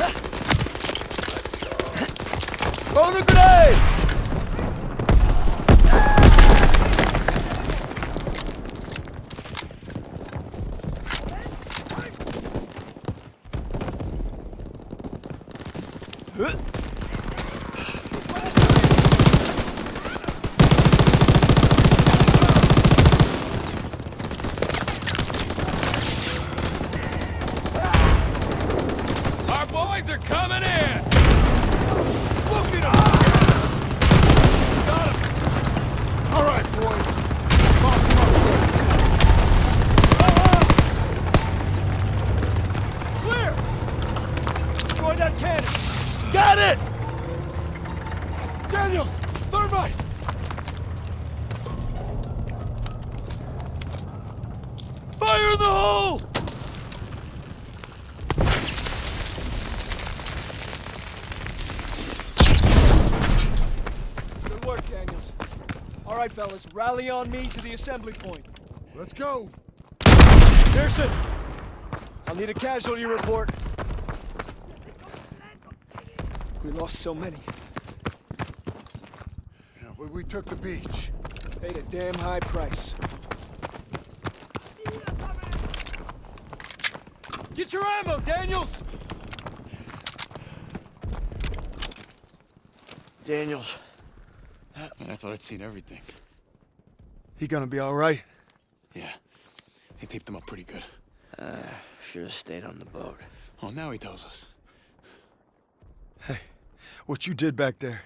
このくらいえっ coming in! Look at him! Got him! All right, boys. Up. Uh-huh. Clear! Destroy that cannon! Got it! Daniels! Thermite! Fire the hole! Good work, Daniels. All right, fellas, rally on me to the assembly point. Let's go. Pearson, I'll need a casualty report. We lost so many. Yeah, we, we took the beach. Paid a damn high price. Get your ammo, Daniels! Daniels. Man, I thought I'd seen everything. He gonna be all right? Yeah. He taped them up pretty good. Uh, Should have stayed on the boat. Oh, now he tells us. Hey, what you did back there,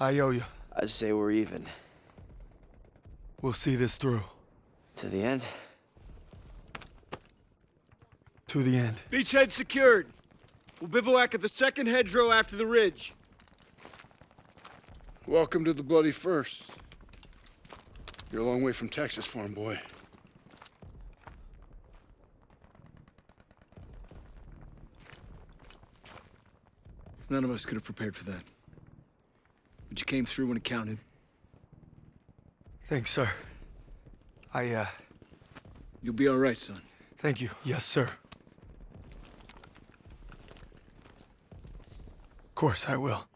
I owe you. I'd say we're even. We'll see this through. To the end? To the end. Beachhead secured. We'll bivouac at the second hedgerow after the ridge. Welcome to the Bloody First. You're a long way from Texas, farm boy. None of us could have prepared for that. But you came through when it counted. Thanks, sir. I, uh, You'll be all right, son. thank you. Yes, sir. Of course I will.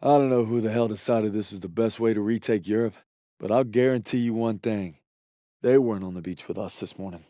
I don't know who the hell decided this was the best way to retake Europe, but I'll guarantee you one thing. They weren't on the beach with us this morning.